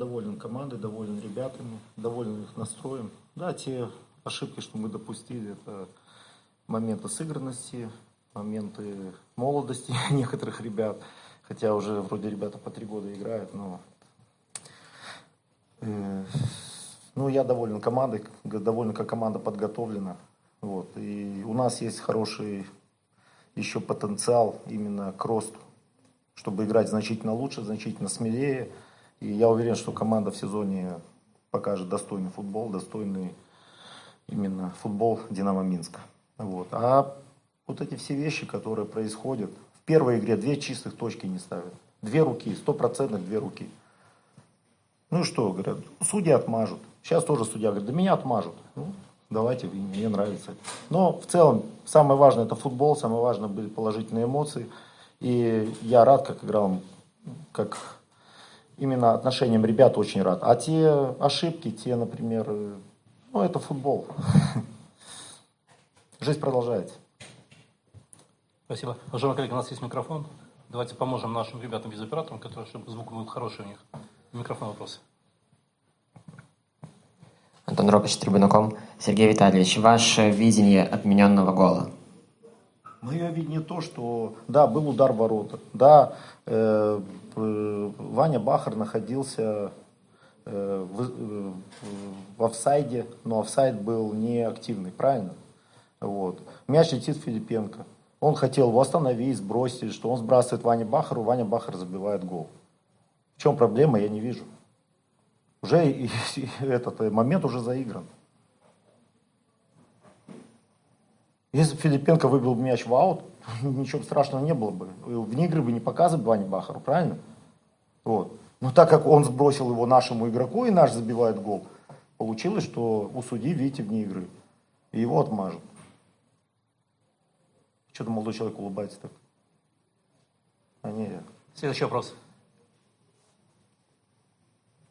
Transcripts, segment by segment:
доволен командой, доволен ребятами, доволен их настроем. Да, те ошибки, что мы допустили, это моменты сыгранности, моменты молодости некоторых ребят. Хотя уже вроде ребята по три года играют, но... Э, ну, я доволен командой, доволен, как команда подготовлена. Вот. И у нас есть хороший еще потенциал именно к росту, чтобы играть значительно лучше, значительно смелее. И я уверен, что команда в сезоне покажет достойный футбол, достойный именно футбол Динамо Минска. Вот. А вот эти все вещи, которые происходят, в первой игре две чистых точки не ставят. Две руки, стопроцентных две руки. Ну и что, говорят, судьи отмажут. Сейчас тоже судья говорит, да меня отмажут. Ну, давайте, мне нравится. Но в целом, самое важное это футбол, самое важное были положительные эмоции. И я рад, как играл, как именно отношениям ребят очень рад. А те ошибки, те, например, ну это футбол. Жизнь продолжается. Спасибо. Уважаемые коллеги, у нас есть микрофон. Давайте поможем нашим ребятам без операторам, которые, чтобы звук был хороший у них. Микрофон вопрос. Антон Ропич, Трибунаком. Сергей Витальевич, ваше видение отмененного гола? Мое видение то, что да, был удар ворота, да, э, э, Ваня Бахар находился э, в, э, в офсайде, но офсайд был не активный, правильно? Вот. Мяч летит Филипенко. Он хотел его остановить, сбросить, что он сбрасывает Ване Бахару, Ваня Бахар забивает гол. В чем проблема, я не вижу. Уже этот момент уже заигран. Если бы Филипенко выбил мяч в аут, ничего страшного не было бы. Вне игры бы не показывали Ване Бахару, правильно? Вот. Но так как он сбросил его нашему игроку, и наш забивает гол, получилось, что у судьи, видите, вне игры. И его отмажут. Что-то молодой человек улыбается так. А не. Следующий вопрос.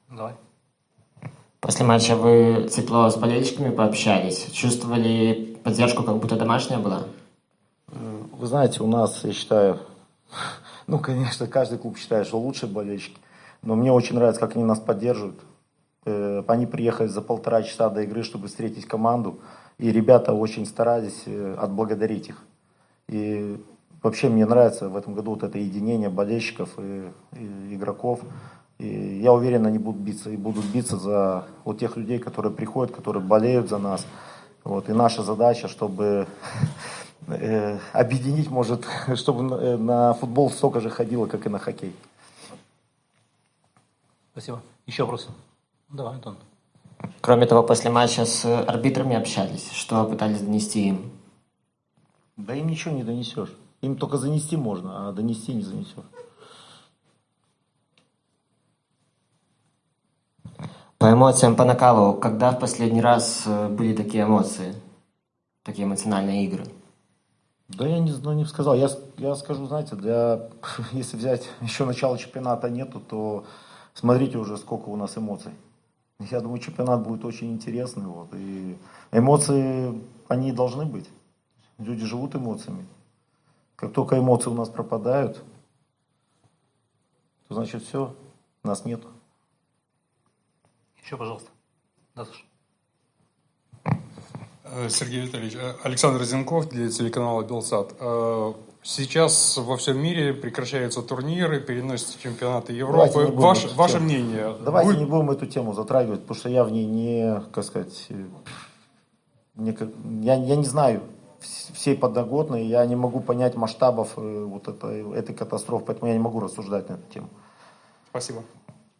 Давай. После матча вы тепло с болельщиками пообщались. Чувствовали поддержку, как будто домашняя была? Вы знаете, у нас, я считаю, ну, конечно, каждый клуб считает, что лучшие болельщики. Но мне очень нравится, как они нас поддерживают. Э, они приехали за полтора часа до игры, чтобы встретить команду. И ребята очень старались э, отблагодарить их. И вообще мне нравится в этом году вот это единение болельщиков и, и игроков. И я уверен, они будут биться и будут биться за вот тех людей, которые приходят, которые болеют за нас. Вот. И наша задача, чтобы э, объединить, может, чтобы на, э, на футбол столько же ходило, как и на хоккей. Спасибо. Еще вопросы? Давай, Антон. Кроме того, после матча с арбитрами общались. Что пытались донести им? Да им ничего не донесешь. Им только занести можно, а донести не занесешь. По эмоциям, по накалу, когда в последний раз э, были такие эмоции, такие эмоциональные игры? Да я не, ну, не сказал. Я, я скажу, знаете, для, если взять еще начало чемпионата нету, то смотрите уже, сколько у нас эмоций. Я думаю, чемпионат будет очень интересный. Вот, и эмоции, они должны быть. Люди живут эмоциями. Как только эмоции у нас пропадают, то значит все, нас нет. Еще, пожалуйста. Да, Саша. Э, Сергей Витальевич, э, Александр Зенков для телеканала Белсат. Э, сейчас во всем мире прекращаются турниры, переносятся чемпионаты Европы. Ваше, ваше мнение? Давайте Вы... не будем эту тему затрагивать, потому что я в ней не, как сказать, не, я, я не знаю всей подноготной, я не могу понять масштабов вот этой, этой катастрофы, поэтому я не могу рассуждать на эту тему. Спасибо.